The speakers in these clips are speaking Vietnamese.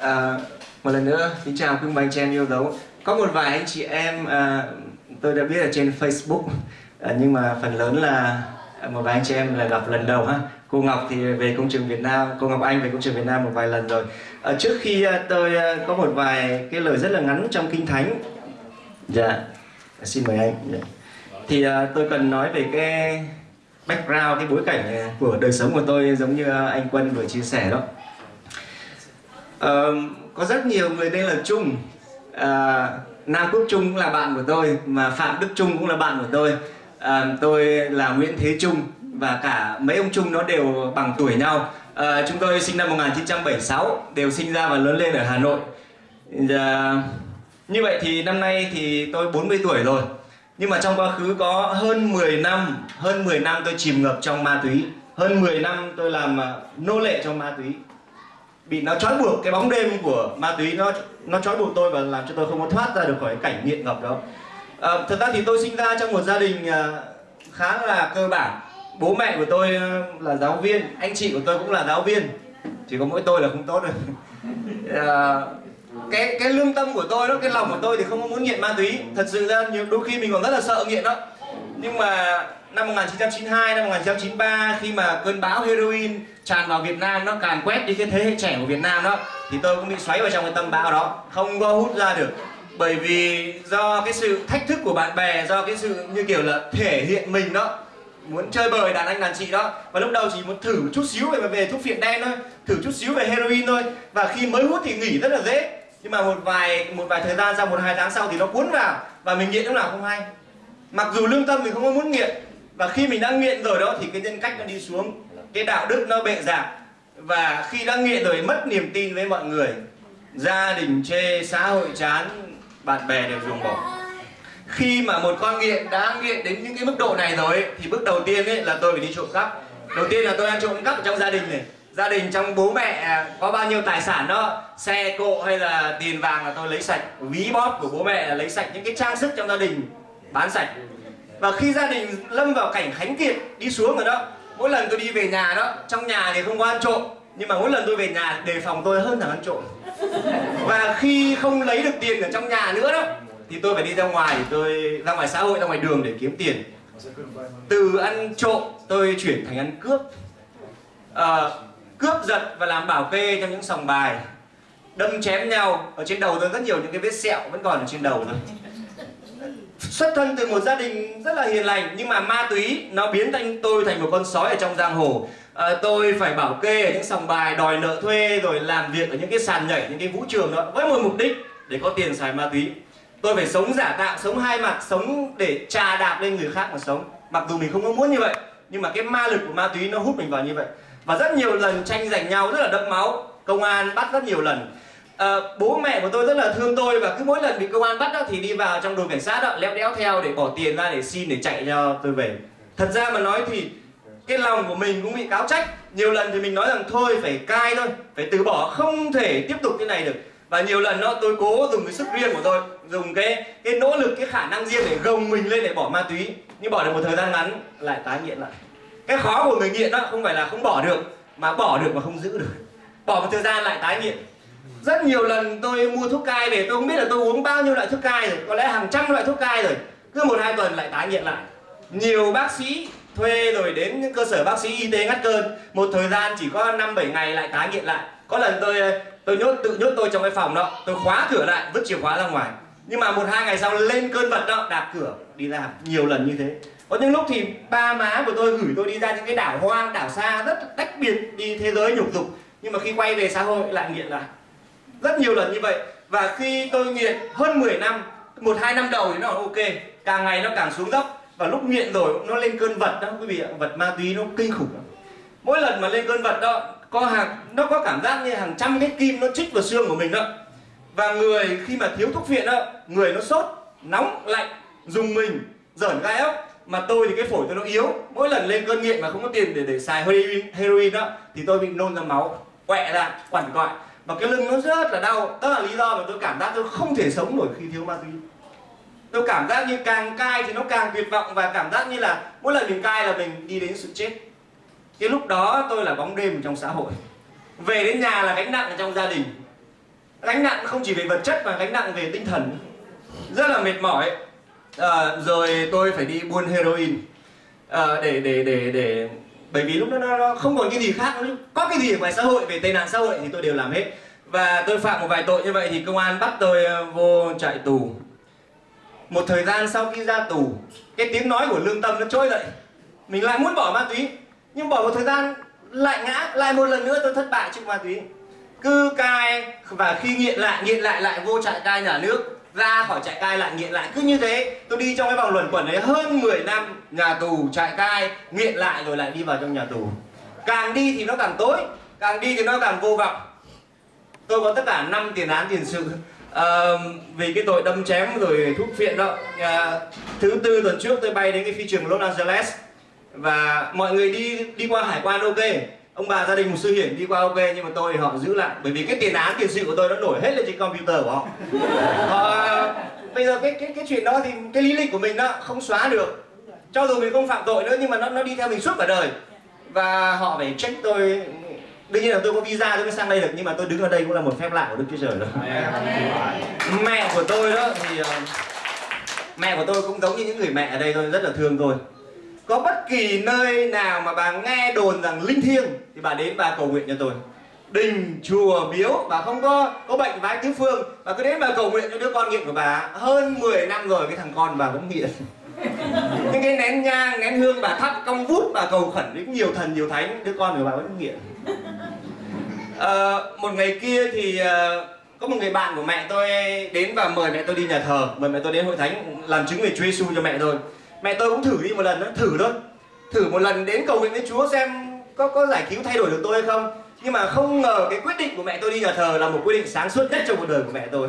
À, một lần nữa, xin chào quý bà anh chị em yêu dấu. Có một vài anh chị em à, tôi đã biết ở trên Facebook, à, nhưng mà phần lớn là một vài anh chị em là gặp lần đầu ha. Cô Ngọc thì về công trường Việt Nam, cô Ngọc Anh về công trường Việt Nam một vài lần rồi. À, trước khi à, tôi à, có một vài cái lời rất là ngắn trong Kinh Thánh. Dạ, xin mời anh. Dạ. Thì à, tôi cần nói về cái background, cái bối cảnh à, của đời sống của tôi giống như à, anh Quân vừa chia sẻ đó. Có rất nhiều người tên là Trung. Uh, Nam Quốc Trung cũng là bạn của tôi mà Phạm Đức Trung cũng là bạn của tôi. Uh, tôi là Nguyễn Thế Trung và cả mấy ông Trung nó đều bằng tuổi nhau. Uh, chúng tôi sinh năm 1976 đều sinh ra và lớn lên ở Hà Nội. Uh, như vậy thì năm nay thì tôi 40 tuổi rồi. Nhưng mà trong quá khứ có hơn 10 năm hơn 10 năm tôi chìm ngập trong ma túy. Hơn 10 năm tôi làm nô lệ trong ma túy bị nó trói buộc cái bóng đêm của ma túy nó nó trói buộc tôi và làm cho tôi không có thoát ra được khỏi cái cảnh nghiện ngập đó. À, thật ra thì tôi sinh ra trong một gia đình ờ, khá là cơ bản. Bố mẹ của tôi ờ, là giáo viên anh chị của tôi cũng là giáo viên. Chỉ có mỗi tôi là không tốt rồi à, cái cái lương tâm của tôi đó cái lòng của tôi thì không có muốn nghiện ma túy. Thật sự ra nhiều đôi khi mình còn rất là sợ nghiện đó. Nhưng mà năm 1992 năm 1993 khi mà cơn bão heroin tràn vào Việt Nam nó càn quét đi cái thế hệ trẻ của Việt Nam đó, thì tôi cũng bị xoáy vào trong cái tâm bão đó. Không có hút ra được. Bởi vì do cái sự thách thức của bạn bè, do cái sự như kiểu là thể hiện mình đó, muốn chơi bời đàn anh đàn chị đó. Và lúc đầu chỉ muốn thử chút xíu về về thuốc phiện đen thôi, thử chút xíu về heroin thôi. Và khi mới hút thì nghỉ rất là dễ. Nhưng mà một vài một vài thời gian, sau một hai tháng sau thì nó cuốn vào. Và mình nghiện lúc nào không hay. Mặc dù lương tâm mình không có muốn nghiện và khi mình đã nghiện rồi đó thì cái nhân cách nó đi xuống. Cái đạo đức nó bệ giảm và khi đã nghiện rồi mất niềm tin với mọi người gia đình chê xã hội chán bạn bè đều ruồng bỏ. Khi mà một con nghiện đã nghiện đến những cái mức độ này rồi ấy, thì bước đầu tiên ấy là tôi phải đi trộm cắp. Đầu tiên là tôi đang trộm cắp ở trong gia đình này. Gia đình trong bố mẹ có bao nhiêu tài sản đó xe cộ hay là tiền vàng là tôi lấy sạch. Ví bóp của bố mẹ là lấy sạch những cái trang sức trong gia đình bán sạch và khi gia đình lâm vào cảnh khánh kiệt đi xuống rồi đó mỗi lần tôi đi về nhà đó trong nhà thì không có ăn trộm nhưng mà mỗi lần tôi về nhà đề phòng tôi hơn là ăn trộm. Và khi không lấy được tiền ở trong nhà nữa đó thì tôi phải đi ra ngoài tôi ra ngoài xã hội ra ngoài đường để kiếm tiền. Từ ăn trộm tôi chuyển thành ăn cướp. À, cướp giật và làm bảo kê trong những sòng bài. Đâm chém nhau ở trên đầu tôi rất nhiều những cái vết sẹo vẫn còn ở trên đầu thôi xuất thân từ một gia đình rất là hiền lành nhưng mà ma túy nó biến thành tôi thành một con sói ở trong giang hồ. À, tôi phải bảo kê ở những sòng bài đòi nợ thuê rồi làm việc ở những cái sàn nhảy những cái vũ trường đó với một mục đích để có tiền xài ma túy. Tôi phải sống giả tạo sống hai mặt sống để trà đạp lên người khác mà sống. Mặc dù mình không có muốn như vậy nhưng mà cái ma lực của ma túy nó hút mình vào như vậy. Và rất nhiều lần tranh giành nhau rất là đẫm máu. Công an bắt rất nhiều lần à, bố mẹ của tôi rất là thương tôi và cứ mỗi lần bị công an bắt đó thì đi vào trong đồn cảnh sát đó léo đéo theo để bỏ tiền ra để xin để chạy cho tôi về. Thật ra mà nói thì cái lòng của mình cũng bị cáo trách. Nhiều lần thì mình nói rằng thôi phải cai thôi phải từ bỏ không thể tiếp tục như này được. Và nhiều lần đó tôi cố dùng cái sức riêng của tôi dùng cái cái nỗ lực cái khả năng riêng để gồng mình lên để bỏ ma túy. Nhưng bỏ được một thời gian ngắn lại tái nghiện lại. Cái khó của người nghiện đó không phải là không bỏ được mà bỏ được mà không giữ được. Bỏ một thời gian lại tái nghiện rất nhiều lần tôi mua thuốc cai về, tôi không biết là tôi uống bao nhiêu loại thuốc cai rồi, có lẽ hàng trăm loại thuốc cai rồi. Cứ một hai tuần lại tái nghiện lại. Nhiều bác sĩ thuê rồi đến những cơ sở bác sĩ y tế ngắt cơn. Một thời gian chỉ có năm bảy ngày lại tái nghiện lại. Có lần tôi tôi nhốt, tự nhốt tôi trong cái phòng đó. Tôi khóa cửa lại, vứt chìa khóa ra ngoài. Nhưng mà một hai ngày sau lên cơn vật đó, đạp cửa, đi ra. Nhiều lần như thế. Có những lúc thì ba má của tôi gửi tôi đi ra những cái đảo hoang, đảo xa, rất tách biệt, đi thế giới nhục dục. Nhưng mà khi quay về xã hội lại nghiện lại rất nhiều lần như vậy. Và khi tôi nghiện hơn 10 năm một hai năm đầu thì nó ok. Càng ngày nó càng xuống dốc. Và lúc nghiện rồi nó lên cơn vật đó. Quý vị ạ vật ma túy nó kinh khủng lắm. Mỗi lần mà lên cơn vật đó có hàng nó có cảm giác như hàng trăm cái kim nó chích vào xương của mình đó. Và người khi mà thiếu thuốc phiện đó người nó sốt nóng lạnh dùng mình dởn gai ốc. Mà tôi thì cái phổi tôi nó yếu. Mỗi lần lên cơn nghiện mà không có tiền để để xài heroin, heroin đó thì tôi bị nôn ra máu quẹ ra quằn quại và cái lưng nó rất là đau. Đó là lý do mà tôi cảm giác tôi không thể sống nổi khi thiếu ma túy. Tôi cảm giác như càng cai thì nó càng tuyệt vọng và cảm giác như là mỗi lần mình cai là mình đi đến sự chết. Cái lúc đó tôi là bóng đêm trong xã hội. Về đến nhà là gánh nặng ở trong gia đình. Gánh nặng không chỉ về vật chất mà gánh nặng về tinh thần. Rất là mệt mỏi. À, rồi tôi phải đi buôn heroin. À, để để để để bởi vì lúc đó nó, nó không còn cái gì khác nữa. Có cái gì ở ngoài xã hội về tệ nạn xã hội thì tôi đều làm hết. Và tôi phạm một vài tội như vậy thì công an bắt tôi ờ, vô trại tù. Một thời gian sau khi ra tù cái tiếng nói của lương tâm nó trôi dậy. Mình lại muốn bỏ ma túy. Nhưng bỏ một thời gian lại ngã lại một lần nữa tôi thất bại trước ma túy. Cứ cai và khi nghiện lại nghiện lại lại vô trại cai nhà nước ra khỏi trại cai lại nghiện lại. Cứ như thế tôi đi trong cái vòng luẩn quẩn đấy hơn 10 năm nhà tù trại cai nghiện lại rồi lại đi vào trong nhà tù. Càng đi thì nó càng tối càng đi thì nó càng vô vọng. Tôi có tất cả 5 tiền án tiền sự à, vì cái tội đâm chém rồi thuốc phiện đó. À, thứ tư tuần trước tôi bay đến cái phi trường Los Angeles và mọi người đi đi qua hải quan ok ông bà gia đình một sư hiển đi qua ok nhưng mà tôi họ giữ lại. Bởi vì cái tiền án tiền sự của tôi nó nổi hết lên trên computer của họ. Họ bây giờ cái cái cái chuyện đó thì cái lý lịch của mình đó không xóa được. Cho dù mình không phạm tội nữa nhưng mà nó nó đi theo mình suốt cả đời. Và họ phải check tôi. Đương nhiên là tôi có visa tôi mới sang đây được nhưng mà tôi đứng ở đây cũng là một phép lạ của đức chúa trời rồi. Mẹ của tôi đó thì uh, mẹ của tôi cũng giống như những người mẹ ở đây thôi rất là thương tôi có bất kỳ nơi nào mà bà nghe đồn rằng linh thiêng thì bà đến bà cầu nguyện cho tôi. Đình chùa miếu bà không có có bệnh vái tứ phương. Bà cứ đến bà cầu nguyện cho đứa con nghiện của bà. Hơn 10 năm rồi cái thằng con bà vẫn nghiện. Những cái nén nhang nén hương bà thắp cong vút bà cầu khẩn đến nhiều thần nhiều thánh đứa con của bà vẫn nghiện. À, một ngày kia thì ờ, có một người bạn của mẹ tôi đến và mời mẹ tôi đi nhà thờ. Mời mẹ tôi đến hội thánh làm chứng về Chúa Giêsu cho mẹ tôi mẹ tôi cũng thử đi một lần đó thử thôi. Thử một lần đến cầu nguyện với Chúa xem có có giải cứu thay đổi được tôi hay không. Nhưng mà không ngờ cái quyết định của mẹ tôi đi nhà thờ là một quyết định sáng suốt nhất trong cuộc đời của mẹ tôi.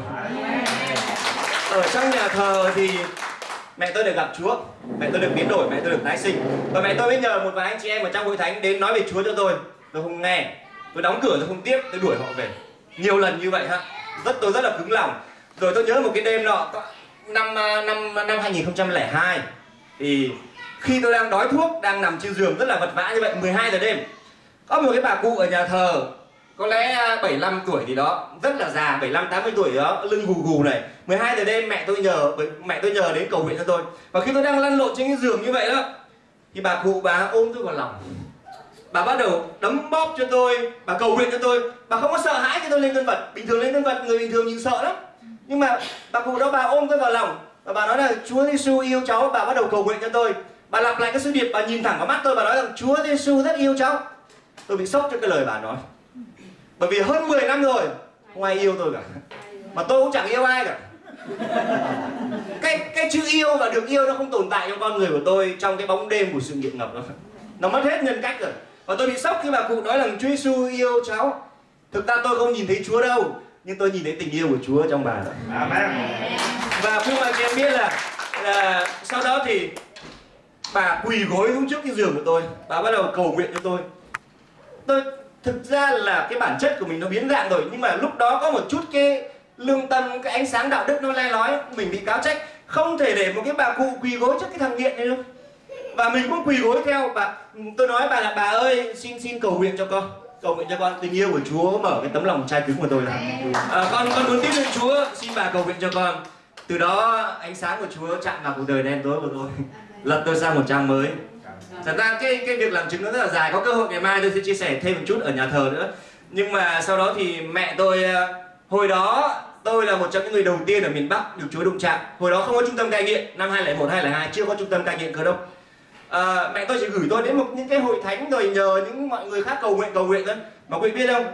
Ở trong nhà thờ thì mẹ tôi được gặp Chúa mẹ tôi được biến đổi mẹ tôi được tái sinh. Và mẹ tôi mới nhờ một vài anh chị em ở trong hội thánh đến nói về Chúa cho tôi. Tôi không nghe tôi đóng cửa tôi không tiếp tôi đuổi họ về. Nhiều lần như vậy ha. Rất tôi rất là cứng lòng. Rồi tôi nhớ một cái đêm nọ năm năm năm 2002 thì khi tôi đang đói thuốc, đang nằm trên giường rất là vật vã như vậy 12 giờ đêm, có một cái bà cụ ở nhà thờ, có lẽ à, 75 tuổi thì đó, rất là già 75 80 tuổi đó, lưng gù gù này. 12 giờ đêm mẹ tôi nhờ mẹ tôi nhờ đến cầu nguyện cho tôi. Và khi tôi đang lăn lộn trên cái giường như vậy đó, thì bà cụ bà ôm tôi vào lòng. Bà bắt đầu đấm bóp cho tôi, bà cầu nguyện cho tôi. Bà không có sợ hãi khi tôi lên thân vật. Bình thường lên thân vật, người bình thường nhìn sợ lắm. Nhưng mà bà cụ đó, bà ôm tôi vào lòng và bà nói là, Chúa Giêsu yêu cháu, bà bắt đầu cầu nguyện cho tôi. Bà lặp lại cái sứ điệp, bà nhìn thẳng vào mắt tôi, bà nói rằng Chúa Giêsu rất yêu cháu. Tôi bị sốc cho cái lời bà nói. Bởi vì hơn 10 năm rồi, không ai yêu tôi cả. Mà tôi cũng chẳng yêu ai cả. Cái cái chữ yêu và được yêu nó không tồn tại trong con người của tôi trong cái bóng đêm của sự nghiện ngập đó nó mất hết nhân cách rồi. Và tôi bị sốc khi bà cụ nói rằng Chúa Giêsu yêu cháu. Thực ra tôi không nhìn thấy Chúa đâu nhưng tôi nhìn thấy tình yêu của Chúa trong bà. Amen. Và phương mà chị em biết là, là sau đó thì bà quỳ gối xuống trước cái giường của tôi. Bà bắt đầu cầu nguyện cho tôi. Tôi thực ra là cái bản chất của mình nó biến dạng rồi nhưng mà lúc đó có một chút cái lương tâm cái ánh sáng đạo đức nó le lói mình bị cáo trách. Không thể để một cái bà cụ quỳ gối trước cái thằng nghiện này đâu và mình cũng quỳ gối theo bà tôi nói bà là bà ơi xin xin cầu nguyện cho con cầu nguyện cho con tình yêu của Chúa mở cái tấm lòng trai cứng của tôi ra. À, con con muốn tin đến Chúa. Xin bà cầu nguyện cho con. Từ đó ánh sáng của Chúa chạm vào cuộc đời đen tối của tôi. Lật tôi sang một trang mới. Thật ra cái cái việc làm chứng nó rất là dài. Có cơ hội ngày mai tôi sẽ chia sẻ thêm một chút ở nhà thờ nữa. Nhưng mà sau đó thì mẹ tôi à, hồi đó tôi là một trong những người đầu tiên ở miền Bắc được Chúa đụng chạm. Hồi đó không có trung tâm cai nghiện. Năm 2001 2002 chưa có trung tâm cai nghiện cơ đông à, mẹ tôi chỉ gửi tôi đến một những cái hội thánh rồi nhờ những mọi người khác cầu nguyện cầu nguyện thôi. Mà quý vị biết không?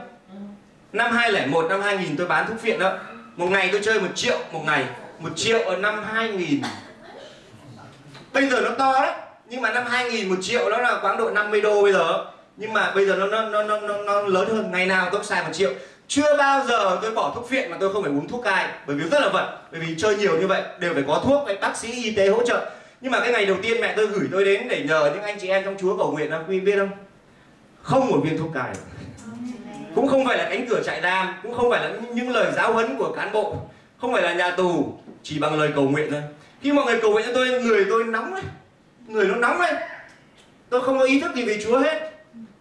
Năm 2001 năm 2000 tôi bán thuốc phiện đó. Một ngày tôi chơi một triệu một ngày. Một triệu ở năm 2000 bây giờ nó to đấy. Nhưng mà năm 2000 một triệu đó là quãng độ 50 đô bây giờ. Nhưng mà bây giờ nó nó nó nó, nó, nó lớn hơn. Ngày nào tôi xài một triệu. Chưa bao giờ tôi bỏ thuốc phiện mà tôi không phải uống thuốc cai. Bởi vì rất là vật. Bởi vì chơi nhiều như vậy đều phải có thuốc phải bác sĩ y tế hỗ trợ nhưng mà cái ngày đầu tiên mẹ tôi gửi tôi đến để nhờ những anh chị em trong chúa cầu nguyện là quý biết không? Không một viên thuốc cài. Cũng không phải là cánh cửa trại giam, cũng không phải là những lời giáo huấn của cán bộ, không phải là nhà tù, chỉ bằng lời cầu nguyện thôi. Khi mọi người cầu nguyện cho tôi, người tôi nóng đấy người nó nóng đấy. tôi không có ý thức gì về chúa hết.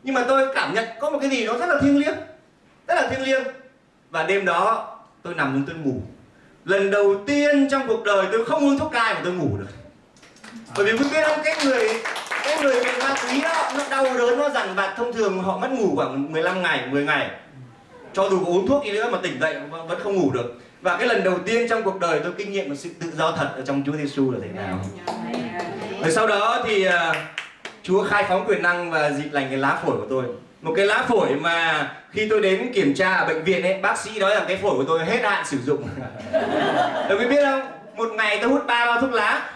Nhưng mà tôi cảm nhận có một cái gì đó rất là thiêng liêng, rất là thiêng liêng. Và đêm đó, tôi nằm xuống tôi ngủ. Lần đầu tiên trong cuộc đời tôi không uống thuốc cai mà tôi ngủ được bởi vì quý biết không cái người cái người bị ma túy đó nó đau đớn nó dằn vặt thông thường họ mất ngủ khoảng 15 ngày 10 ngày. Cho dù có uống thuốc gì nữa mà tỉnh dậy vẫn không ngủ được. Và cái lần đầu tiên trong cuộc đời tôi kinh nghiệm một sự tự do thật ở trong Chúa Giêsu là thế nào? Rồi sau đó thì uh, Chúa khai phóng quyền năng và dịp lành cái lá phổi của tôi. Một cái lá phổi mà khi tôi đến kiểm tra ở bệnh viện ấy bác sĩ nói rằng cái phổi của tôi hết hạn sử dụng. Được quý biết không? Một ngày tôi hút ba bao thuốc lá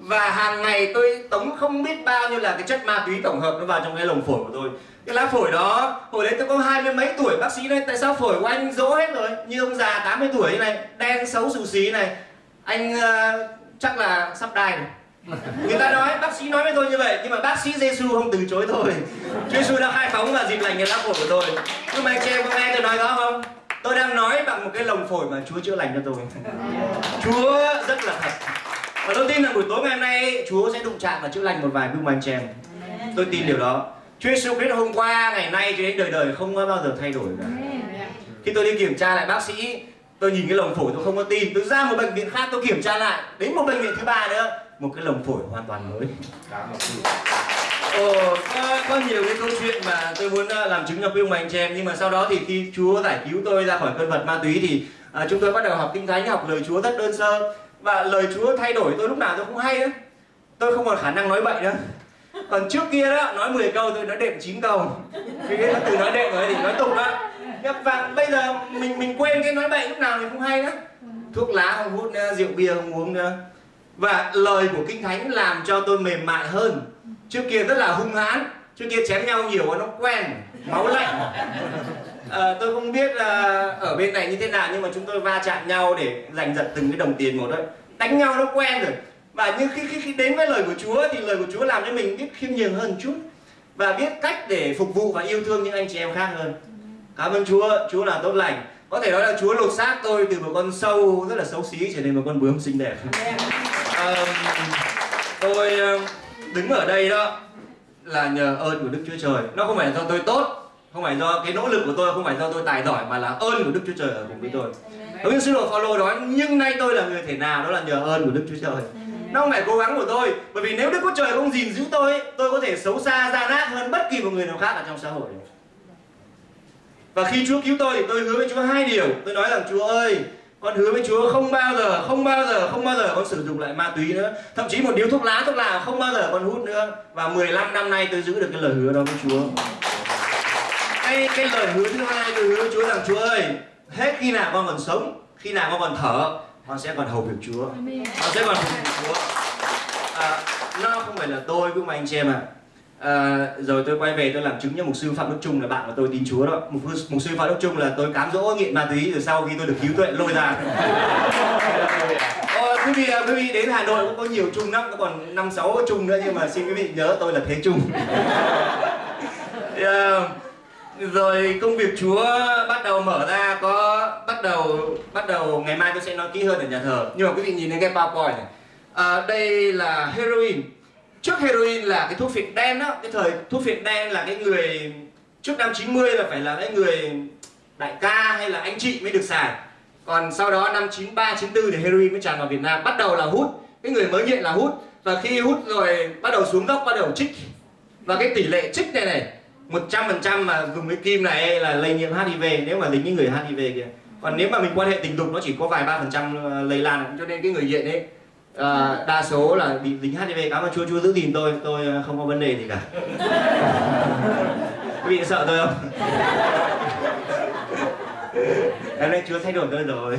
và hàng ngày tôi tống không biết bao nhiêu là cái chất ma túy tổng hợp nó vào trong cái lồng phổi của tôi. Cái lá phổi đó hồi đấy tôi có hai mươi mấy tuổi bác sĩ nói tại sao phổi của anh dỗ hết rồi? Như ông già 80 tuổi này đen xấu xù xí này. Anh uh, chắc là sắp đai rồi. Người ta nói bác sĩ nói với tôi như vậy nhưng mà bác sĩ Giêsu không từ chối tôi. Chúa Giêsu đã khai phóng và dịp lành cái lá phổi của tôi. Nhưng mà anh chị em có nghe tôi nói đó không? Tôi đang nói bằng một cái lồng phổi mà Chúa chữa lành cho tôi. Chúa rất là thật và tôi tin rằng buổi tối ngày hôm nay Chúa sẽ đụng chạm và chữa lành một vài gương anh chị em tôi tin điều đó. Chúa Giêsu Christ hôm qua ngày nay cho đến đời đời không bao giờ thay đổi cả. Khi tôi đi kiểm tra lại bác sĩ tôi nhìn cái lồng phổi tôi không có tin. Tôi ra một bệnh viện khác tôi kiểm tra lại. Đến một bệnh viện thứ ba nữa một cái lồng phổi hoàn toàn mới. Ồ, có, có nhiều cái câu chuyện mà tôi muốn ờ, làm chứng cho quý ông anh chị em nhưng mà sau đó thì khi Chúa giải cứu tôi ra khỏi cơn vật ma túy thì à, chúng tôi bắt đầu học kinh thánh học lời Chúa rất đơn sơ và lời Chúa thay đổi tôi lúc nào tôi không hay nữa tôi không còn khả năng nói bậy nữa. Còn trước kia đó nói 10 câu tôi nói đệm 9 câu. Vì cái từ nói đệm rồi thì nói tục đó. Và bây giờ mình mình quên cái nói bậy lúc nào thì không hay đó, thuốc lá không hút nữa rượu bia không uống nữa. Và lời của kinh thánh làm cho tôi mềm mại hơn. Trước kia rất là hung hãn trước kia chém nhau nhiều nó quen máu lạnh à, tôi không biết là ở bên này như thế nào nhưng mà chúng tôi va chạm nhau để giành giật từng cái đồng tiền một thôi. Đánh nhau nó quen rồi. Và nhưng khi, khi, khi đến với lời của Chúa thì lời của Chúa làm cho mình biết khiêm nhường hơn chút và biết cách để phục vụ và yêu thương những anh chị em khác hơn. Cảm ơn Chúa. Chúa là tốt lành. Có thể nói là Chúa lột xác tôi từ một con sâu rất là xấu xí trở thành một con bướm xinh đẹp. À, tôi đứng ở đây đó là nhờ ơn của Đức Chúa Trời. Nó không phải là do tôi tốt không phải do cái nỗ lực của tôi không phải do tôi tài giỏi mà là ơn của Đức Chúa Trời ở cùng với tôi. Giống như sứ đồ Phaolô nói nhưng nay tôi là người thể nào đó là nhờ ơn của Đức Chúa Trời. Nó không phải cố gắng của tôi bởi vì nếu Đức Chúa Trời không gìn giữ tôi tôi có thể xấu xa gian ác hơn bất kỳ một người nào khác ở trong xã hội. Và khi Chúa cứu tôi thì tôi hứa với Chúa hai điều. Tôi nói rằng Chúa ơi con hứa với Chúa không bao giờ không bao giờ không bao giờ con sử dụng lại ma túy nữa. Thậm chí một điếu thuốc lá thuốc lào không bao giờ con hút nữa. Và 15 năm nay tôi giữ được cái lời hứa đó với Chúa cái cái lời hứa thứ hai tôi hứa Chúa rằng Chúa ơi hết khi nào con còn sống khi nào con còn thở con sẽ còn hầu việc Chúa. Con sẽ còn hầu việc Chúa. À, nó không phải là tôi cũng mà anh chị em ạ. À, rồi tôi quay về tôi làm chứng cho mục sư phạm đức trung là bạn của tôi tin chúa đó. Mục, mục sư phạm đức trung là tôi cám dỗ nghiện ma túy rồi sau khi tôi được cứu tuệ lôi ra. Quý vị quý vị đến Hà Nội cũng có nhiều chung lắm, có còn năm sáu chung nữa nhưng mà xin quý vị nhớ tôi là thế chung. yeah. Rồi công việc Chúa bắt đầu mở ra có bắt đầu bắt đầu ngày mai tôi sẽ nói kỹ hơn ở nhà thờ. Nhưng mà quý vị nhìn thấy cái PowerPoint này. À, đây là heroin. Trước heroin là cái thuốc phiện đen đó cái thời thuốc phiện đen là cái người trước năm 90 là phải là cái người đại ca hay là anh chị mới được xài. Còn sau đó năm 93 94 thì heroin mới tràn vào Việt Nam. Bắt đầu là hút cái người mới nghiện là hút. Và khi hút rồi bắt đầu xuống dốc bắt đầu trích. Và cái tỷ lệ trích này này 100% mà dùng cái kim này là lây nhiễm HIV nếu mà dính những người HIV kìa. Còn nếu mà mình quan hệ tình dục nó chỉ có vài ba phần trăm lây lan cho nên cái người nghiện ấy à, đa số là bị dính HIV cảm ơn Chúa Chúa giữ gìn tôi tôi ờ, không có vấn đề gì cả. Quý vị sợ tôi không? Em nay Chúa thay đổi tôi rồi.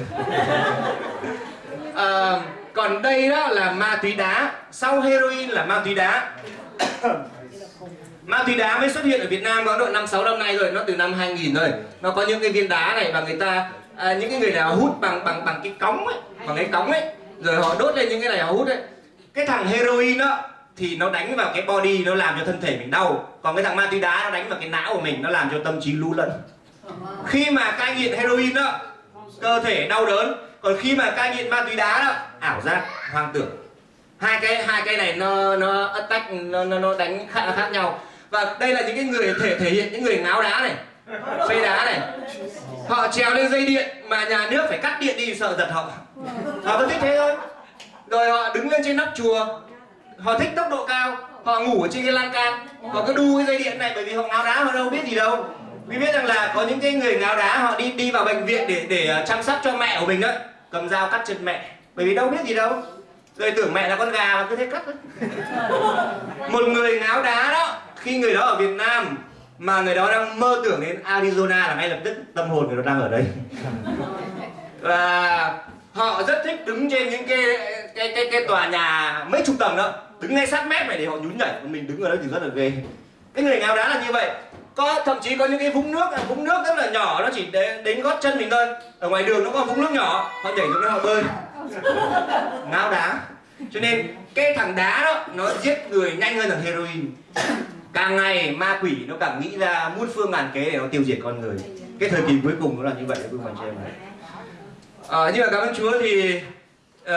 À, còn đây đó là ma túy đá. Sau heroin là ma túy đá ma túy đá mới xuất hiện ở Việt Nam có độ năm sáu năm nay rồi nó từ năm 2000 rồi nó có những cái viên đá này và người ta à, những cái người nào hút bằng bằng bằng cái cống ấy bằng cái cống ấy. Rồi họ đốt lên những cái này họ hút đấy cái thằng heroin đó thì nó đánh vào cái body nó làm cho thân thể mình đau. Còn cái thằng ma túy đá nó đánh vào cái não của mình nó làm cho tâm trí lú lẫn. Khi mà cai nghiện heroin đó cơ thể đau đớn. Còn khi mà cai nghiện ma túy đá đó ảo giác hoang tưởng. Hai cái hai cái này nó nó attack nó nó, nó đánh khác, khác nhau và đây là những cái người thể thể hiện những người ngáo đá này xây đá này. Họ trèo lên dây điện mà nhà nước phải cắt điện đi, sợ giật họ. Họ cứ thích thế thôi rồi họ đứng lên trên nóc chùa. Họ thích tốc độ cao. Họ ngủ ở trên cái lan can. Họ cứ đu cái dây điện này bởi vì họ ngáo đá họ đâu biết gì đâu. Vì biết rằng là có những cái người ngáo đá, họ đi đi vào bệnh viện để để ờ, chăm sóc cho mẹ của mình đó cầm dao cắt chân mẹ. Bởi vì đâu biết gì đâu. Rồi tưởng mẹ là con gà mà cứ thế cắt một người ngáo đá đó khi người đó ở Việt Nam mà người đó đang mơ tưởng đến Arizona là ngay lập tức tâm hồn người đó đang ở đây. Và họ rất thích đứng trên những cái cái cái cái tòa nhà mấy chục tầng đó đứng ngay sát mép này để họ nhún nhảy. Còn mình đứng ở đó thì rất là ghê. Cái người ngáo đá là như vậy. Có thậm chí có những cái vũng nước vũng nước rất là nhỏ nó chỉ đến, đến gót chân mình thôi. Ở ngoài đường nó có vũng nước nhỏ họ nhảy xuống đó họ bơi. Ngáo đá. Cho nên cái thằng đá đó nó giết người nhanh hơn thằng heroin càng ngày ma quỷ nó càng nghĩ ra muôn phương ngàn kế để nó tiêu diệt con người. Cái thời kỳ cuối cùng nó là như vậy quý bạn chị em này. Ờ, à, nhưng mà cảm ơn chúa thì uh,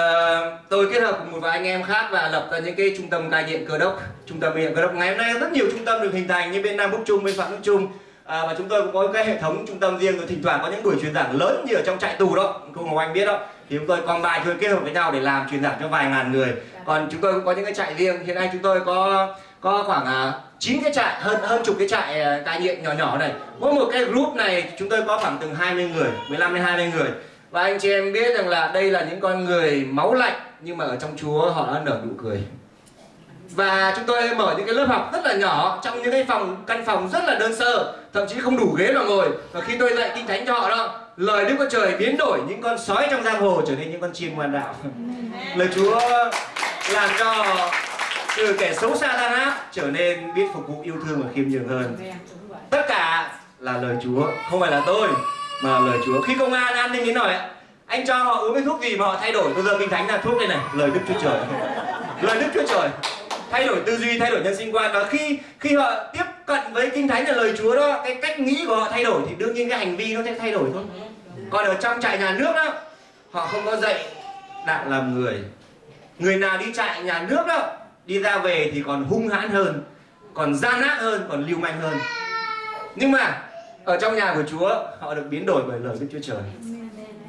tôi kết hợp cùng một vài anh em khác và lập ra những cái trung tâm cai nghiện cơ đốc trung tâm cai nghiện cơ đốc. Ngày hôm nay rất nhiều trung tâm được hình thành như bên nam bắc trung bên phạm đức trung. À, và chúng tôi cũng có cái hệ thống trung tâm riêng rồi thỉnh thoảng có những buổi truyền giảng lớn như ở trong trại tù đó. Cô ngọc anh biết đó. Thì chúng tôi còn bài chúng tôi kết hợp với nhau để làm truyền giảng cho vài ngàn người. Còn chúng tôi cũng có những cái trại riêng. Hiện nay chúng tôi có có khoảng à, 9 cái trại hơn hơn chục cái trại à, cai nghiện nhỏ nhỏ này. Mỗi một cái group này chúng tôi có khoảng từ 20 người 15 đến 20 người. Và anh chị em biết rằng là đây là những con người máu lạnh nhưng mà ở trong Chúa họ đã nở nụ cười. Và chúng tôi mở những cái lớp học rất là nhỏ trong những cái phòng căn phòng rất là đơn sơ thậm chí không đủ ghế mà ngồi. Và khi tôi dạy kinh thánh cho họ đó lời Đức Chúa Trời biến đổi những con sói trong giang hồ trở nên những con chim ngoan đạo. Lời Chúa làm cho từ kẻ xấu xa gian ác trở nên biết phục vụ yêu thương và khiêm nhường hơn. Tất cả là lời Chúa không phải là tôi mà lời Chúa. Khi công an an ninh đến hỏi anh cho họ uống cái thuốc gì mà họ thay đổi? Bây giờ kinh thánh là thuốc này này lời Đức Chúa Trời. Lời Đức Chúa Trời. Thay đổi tư duy thay đổi nhân sinh quan. Và khi khi họ tiếp cận với kinh thánh là lời Chúa đó cái cách nghĩ của họ thay đổi thì đương nhiên cái hành vi nó sẽ thay đổi thôi. Còn ở trong trại nhà nước đó họ không có dạy đạo làm người. Người nào đi trại nhà nước đó đi ra về thì còn hung hãn hơn, còn gian ác hơn, còn lưu manh hơn. Nhưng mà, ở trong nhà của Chúa, họ được biến đổi bởi lời Đức Chúa Trời.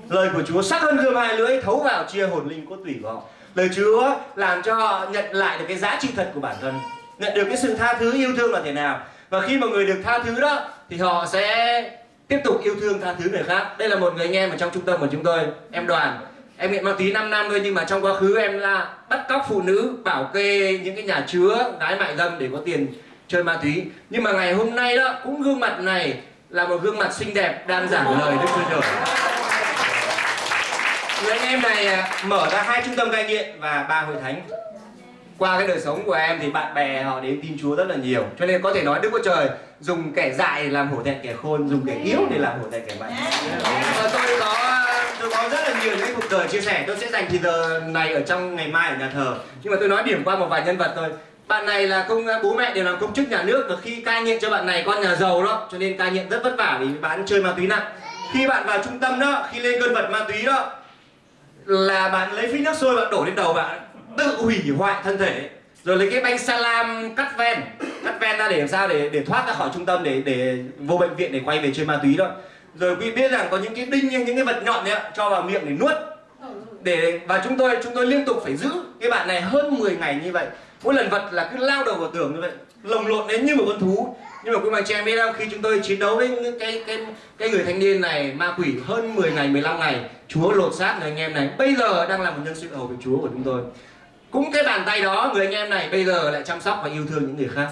Lời của Chúa sắc hơn gươm hai lưỡi, thấu vào chia hồn linh cốt tủy của họ. Lời Chúa làm cho họ nhận lại được cái giá trị thật của bản thân, nhận được cái sự tha thứ, yêu thương là thế nào. Và khi mà người được tha thứ đó, thì họ sẽ tiếp tục yêu thương tha thứ người khác. Đây là một người anh em ở trong trung tâm của chúng tôi, em đoàn em nghiện ma túy 5 năm thôi nhưng mà trong quá khứ em là bắt cóc phụ nữ bảo kê những cái nhà chứa gái mại dâm để có tiền chơi ma túy. Nhưng mà ngày hôm nay đó cũng gương mặt này là một gương mặt xinh đẹp đang giảng lời Đức Chúa Trời. Người anh em này à, mở ra hai trung tâm cai nghiện và ba hội thánh. Qua cái đời sống của em thì bạn bè họ đến tin Chúa rất là nhiều. Cho nên có thể nói Đức Chúa Trời dùng kẻ dại để làm hổ thẹn kẻ khôn dùng kẻ yếu để làm hổ thẹn kẻ mạnh. Và tôi có tôi có rất là nhiều những cuộc đời chia sẻ. Tôi sẽ dành thì giờ này ở trong ngày mai ở nhà thờ. Nhưng mà tôi nói điểm qua một vài nhân vật thôi. Bạn này là công à, bố mẹ đều làm công chức nhà nước và khi cai nghiện cho bạn này, con nhà giàu đó, cho nên cai nghiện rất vất vả vì bạn chơi ma túy nặng. Khi bạn vào trung tâm đó, khi lên cơn vật ma túy đó, là bạn lấy phích nước sôi bạn đổ lên đầu bạn tự hủy hoại thân thể rồi lấy cái bánh salam cắt ven cắt ven ra để làm sao để để thoát ra khỏi trung tâm, để để vô bệnh viện để quay về chơi ma túy đó rồi quý biết rằng có những cái đinh, những cái vật nhọn đấy cho vào miệng để nuốt. Để, và chúng tôi chúng tôi liên tục phải giữ cái bạn này hơn 10 ngày như vậy. Mỗi lần vật là cứ lao đầu vào tường như vậy, lồng lộn đến như một con thú. Nhưng mà quý bà chị em biết không khi chúng tôi chiến đấu với cái cái cái người thanh niên này, ma quỷ hơn 10 ngày 15 ngày. Chúa lột xác người anh em này. Bây giờ đang là một nhân sự hầu của chúa của chúng tôi. Cũng cái bàn tay đó, người anh em này bây giờ lại chăm sóc và yêu thương những người khác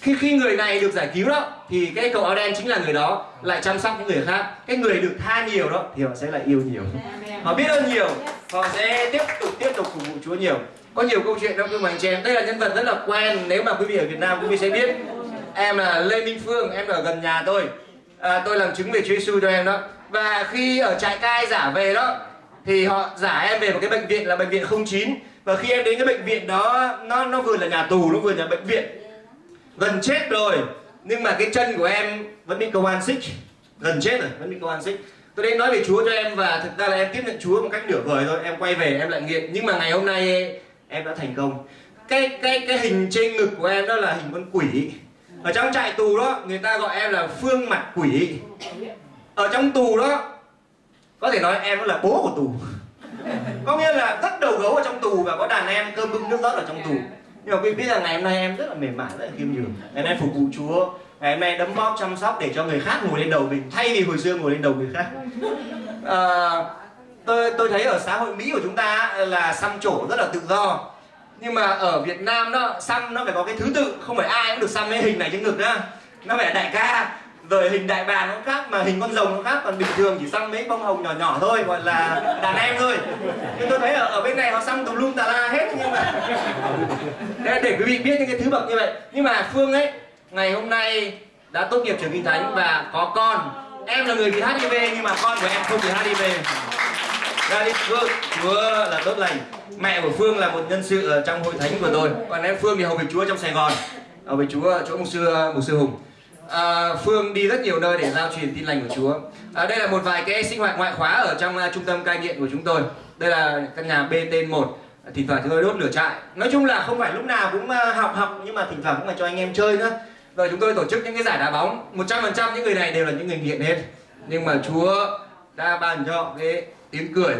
khi khi người này được giải cứu đó thì cái cậu áo đen chính là người đó lại chăm sóc những người khác. Cái người được tha nhiều đó thì họ sẽ lại yêu nhiều. Họ biết ơn nhiều họ sẽ tiếp tục tiếp tục phục vụ chúa nhiều. Có nhiều câu chuyện trong cương bằng chị em đây là nhân vật rất là quen. Nếu mà quý vị ở việt nam quý vị sẽ biết em là lê minh phương em ở gần nhà tôi. À, tôi làm chứng về chúa giêsu cho em đó. Và khi ở trại cai giả về đó thì họ giả em về một cái bệnh viện là bệnh viện 09 và khi em đến cái bệnh viện đó nó nó vừa là nhà tù nó vừa là bệnh viện gần chết rồi. Nhưng mà cái chân của em vẫn bị công an xích. Gần chết rồi, vẫn bị công an xích. Tôi đến nói về Chúa cho em và thực ra là em tiếp nhận Chúa một cách nửa vời thôi. Em quay về, em lại nghiện. Nhưng mà ngày hôm nay em đã thành công. Cái cái cái hình trên ngực của em đó là hình con quỷ. Ở trong trại tù đó, người ta gọi em là phương mặt quỷ. Ở trong tù đó, có thể nói em là bố của tù. Có nghĩa là rất đầu gấu ở trong tù và có đàn em cơm bưng nước rót ở trong tù nhưng mà quý biết rằng ngày hôm nay em rất là mềm mại rất là khiêm nhường. Ngày hôm nay phục vụ chúa. Ngày hôm nay đấm bóp chăm sóc để cho người khác ngồi lên đầu mình thay vì hồi xưa ngồi lên đầu người khác. À, tôi tôi thấy ở xã hội mỹ của chúng ta là xăm trổ rất là tự do. Nhưng mà ở việt nam đó xăm nó phải có cái thứ tự không phải ai cũng được xăm cái hình này trên ngực đó. Nó phải là đại ca rồi hình đại bàng nó khác mà hình con rồng nó khác còn bình thường chỉ xăm mấy bông hồng nhỏ nhỏ thôi gọi là đàn em thôi. Nhưng tôi thấy ở, ở bên này họ xăm tùm lum tà la hết nhưng mà để, để quý vị biết những cái thứ bậc như vậy. Nhưng mà phương ấy ngày hôm nay đã tốt nghiệp trường kinh thánh và có con. Em là người bị hiv nhưng mà con của em không bị hiv ra dạ đi phương. Chúa là tốt lành. Mẹ của phương là một nhân sự ở trong hội thánh của tôi. Còn em phương thì hầu về chúa trong sài gòn. Hầu việc chúa chỗ mục sư mục sư hùng à, Phương đi rất nhiều nơi để giao truyền tin lành của Chúa. À, đây là một vài cái sinh hoạt ngoại khóa ở trong uh, trung tâm cai nghiện của chúng tôi. Đây là căn nhà BT1. Thỉnh thoảng chúng tôi đốt lửa trại. Nói chung là không phải lúc nào cũng uh, học học nhưng mà thỉnh thoảng cũng phải cho anh em chơi nữa. Rồi chúng tôi tổ chức những cái giải đá bóng. 100% những người này đều là những người nghiện hết. Nhưng mà Chúa đã ban cho họ cái tiếng cười.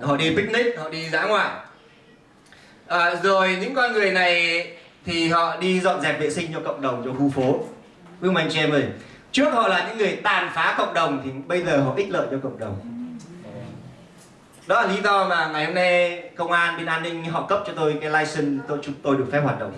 Họ đi picnic, họ đi dã ngoại. À, rồi những con người này thì họ đi dọn dẹp vệ sinh cho cộng đồng, cho khu phố Vương ông anh chị em ơi, Trước họ là những người tàn phá cộng đồng Thì bây giờ họ ích lợi cho cộng đồng. Đó là lý do mà ngày hôm nay công an bên an ninh họ cấp cho tôi cái license tôi chúng tôi được phép hoạt động.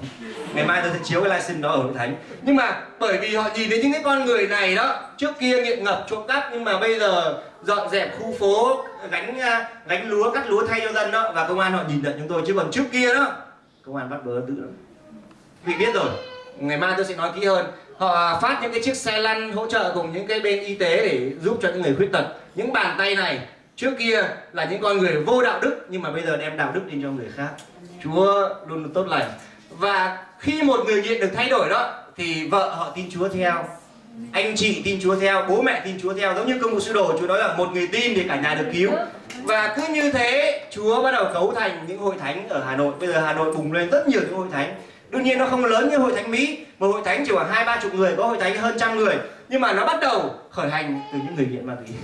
Ngày mai tôi sẽ chiếu cái license đó ở hội thánh. Nhưng mà bởi vì họ nhìn thấy những cái con người này đó, trước kia nghiện ngập trộm cắp, nhưng mà bây giờ dọn dẹp khu phố, gánh à, gánh lúa, cắt lúa thay cho dân đó, và công an họ nhìn nhận chúng tôi. Chứ còn trước kia đó, công an bắt bớ tự lắm. Vì biết rồi, ngày mai tôi sẽ nói kỹ hơn họ phát những cái chiếc xe lăn hỗ trợ cùng những cái bên y tế để giúp cho những người khuyết tật. Những bàn tay này trước kia là những con người vô đạo đức, nhưng mà bây giờ đem đạo đức đi cho người khác. Chúa luôn luôn tốt lành. Và khi một người nghiện được thay đổi đó, thì vợ họ tin chúa theo, anh chị tin chúa theo, bố mẹ tin chúa theo. Giống như công vụ sư đồ, chúa nói là một người tin thì cả nhà được cứu. Và cứ như thế, chúa bắt đầu cấu thành những hội thánh ở hà nội. Bây giờ hà nội bùng lên rất nhiều những hội thánh đương nhiên nó không lớn như hội thánh mỹ một hội thánh chỉ khoảng hai ba chục người có hội thánh hơn trăm người. Nhưng mà nó bắt đầu khởi hành từ những người nghiện ma túy.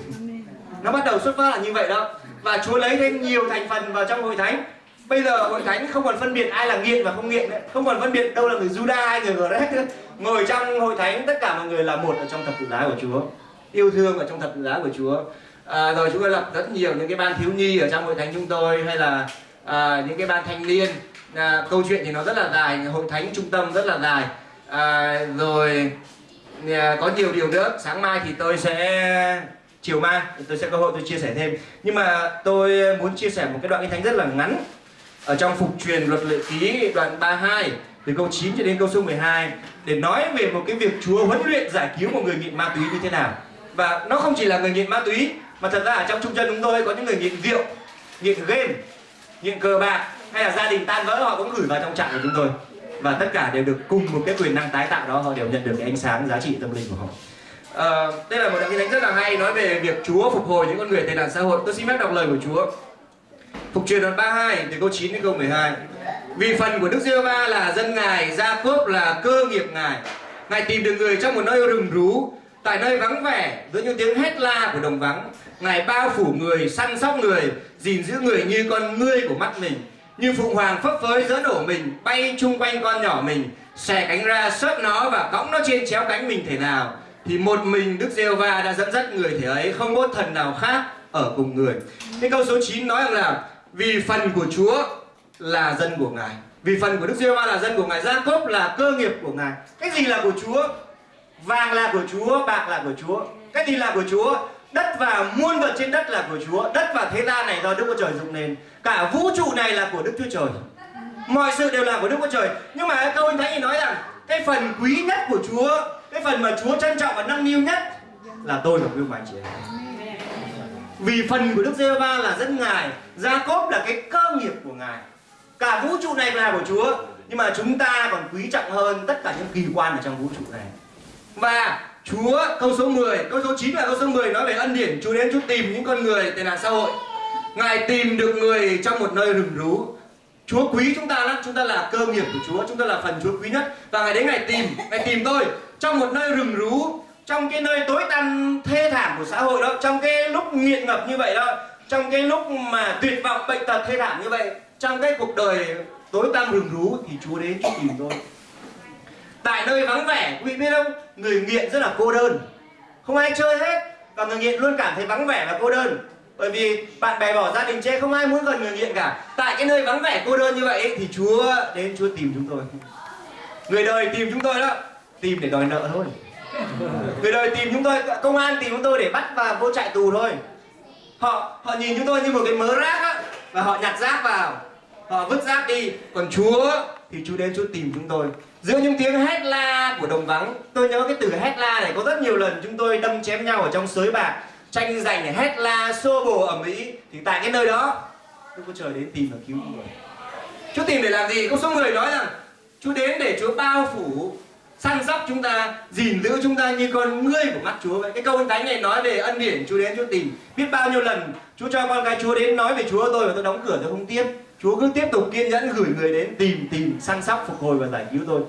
Nó bắt đầu xuất phát là như vậy đó. Và chúa lấy thêm nhiều thành phần vào trong hội thánh. Bây giờ hội thánh không còn phân biệt ai là nghiện và không nghiện nữa. Không còn phân biệt đâu là người juda ai người gret nữa. Ngồi trong hội thánh tất cả mọi người là một ở trong thập tự giá của chúa. Yêu thương ở trong thập tự giá của chúa. À, rồi chúng tôi lập rất nhiều những cái ban thiếu nhi ở trong hội thánh chúng tôi hay là à, những cái ban thanh niên à, câu chuyện thì nó rất là dài hội thánh trung tâm rất là dài. À, rồi à, có nhiều điều nữa. Sáng mai thì tôi sẽ chiều mai tôi sẽ có cơ hội tôi chia sẻ thêm. Nhưng mà tôi muốn chia sẻ một cái đoạn kinh thánh rất là ngắn. Ở trong phục truyền luật lệ ký đoạn 32 từ câu 9 cho đến câu số 12 để nói về một cái việc Chúa huấn luyện giải cứu một người nghiện ma túy như thế nào. Và nó không chỉ là người nghiện ma túy mà thật ra ở trong trung tâm chúng tôi có những người nghiện rượu nghiện game nghiện cờ bạc hay là gia đình tan vỡ họ cũng gửi vào trong trạng của chúng tôi. Và tất cả đều được cùng một cái quyền năng tái tạo đó họ đều nhận được cái ánh sáng giá trị tâm linh của họ. À, đây là một đoạn kinh thánh rất là hay nói về việc Chúa phục hồi những con người tệ nạn xã hội. Tôi xin phép đọc lời của Chúa. Phục truyền đoạn 32 từ câu 9 đến câu 12 Vì phần của Đức giê va là dân Ngài, Gia Cốp là cơ nghiệp Ngài. Ngài tìm được người trong một nơi rừng rú Tại nơi vắng vẻ, giữa những tiếng hét la của đồng vắng. Ngài bao phủ người, săn sóc người gìn giữ người như con ngươi của mắt mình như phụng hoàng phấp phới giỡn đổ mình, bay chung quanh con nhỏ mình xẻ cánh ra sớt nó và cõng nó trên chéo cánh mình thể nào. Thì một mình Đức giê va đã dẫn dắt người thể ấy, không có thần nào khác ở cùng người. Cái câu số 9 nói rằng là, vì phần của Chúa là dân của Ngài. Vì phần của Đức giê va là dân của Ngài Gia Cốp là cơ nghiệp của Ngài. Cái gì là của Chúa? Vàng là của Chúa, bạc là của Chúa. Cái gì là của Chúa? Đất và muôn vật trên đất là của Chúa. Đất và thế gian này do Đức Chúa Trời dựng nên. Cả vũ trụ này là của Đức Chúa Trời. Mọi sự đều là của Đức Chúa Trời. Nhưng mà câu anh Thánh thì nói rằng, Cái phần quý nhất của Chúa, Cái phần mà Chúa trân trọng và nâng niu nhất Là tôi và quý ông anh chị em. Vì phần của Đức giê va là dân Ngài Gia Cốp là cái cơ nghiệp của Ngài. Cả vũ trụ này là của Chúa, Nhưng mà chúng ta còn quý trọng hơn Tất cả những kỳ quan ở trong vũ trụ này. Và Chúa, câu số 10 Câu số 9 và câu số 10 nói về ân điển, Chúa đến Chúa tìm những con người tệ nạn xã hội. Ngài tìm được người trong một nơi rừng rú. Chúa quý chúng ta lắm, chúng ta là cơ nghiệp của Chúa, chúng ta là phần Chúa quý nhất. Và ngài đến ngài tìm ngài tìm tôi trong một nơi rừng rú, trong cái nơi tối tăm, thê thảm của xã hội đó, trong cái lúc nghiện ngập như vậy đó, trong cái lúc mà tuyệt vọng, bệnh tật, thê thảm như vậy. Trong cái cuộc đời tối tăm rừng rú thì Chúa đến Chúa tìm tôi. Tại nơi vắng vẻ, quý vị biết không? Người nghiện rất là cô đơn. Không ai chơi hết. Và người nghiện luôn cảm thấy vắng vẻ và cô đơn bởi vì bạn bè bỏ gia đình chê không ai muốn gần người nghiện cả. Tại cái nơi vắng vẻ cô đơn như vậy thì chúa đến chúa tìm chúng tôi. Người đời tìm chúng tôi đó, tìm để đòi nợ thôi. Người đời tìm chúng tôi, công an tìm chúng tôi để bắt và vô trại tù thôi. Họ họ nhìn chúng tôi như một cái mớ rác á, và họ nhặt rác vào. Họ vứt rác đi. Còn chúa thì chúa đến chúa tìm chúng tôi. Giữa những tiếng hét la của đồng vắng, tôi nhớ cái từ hét la này có rất nhiều lần chúng tôi đâm chém nhau ở trong sới bạc tranh giành hét la xô bồ ở mỹ thì tại cái nơi đó Đức Chúa Trời đến tìm và cứu người Chúa tìm để làm gì? Có số người nói rằng Chúa đến để Chúa bao phủ săn sóc chúng ta, gìn giữ chúng ta như con ngươi của mắt Chúa vậy. Cái câu thánh này nói về ân điển Chúa đến Chúa tìm. Biết bao nhiêu lần Chúa cho con cái Chúa đến nói về Chúa tôi và tôi đóng cửa tôi không tiếp. Chúa cứ tiếp tục kiên nhẫn gửi người đến tìm tìm săn sóc phục hồi và giải cứu tôi.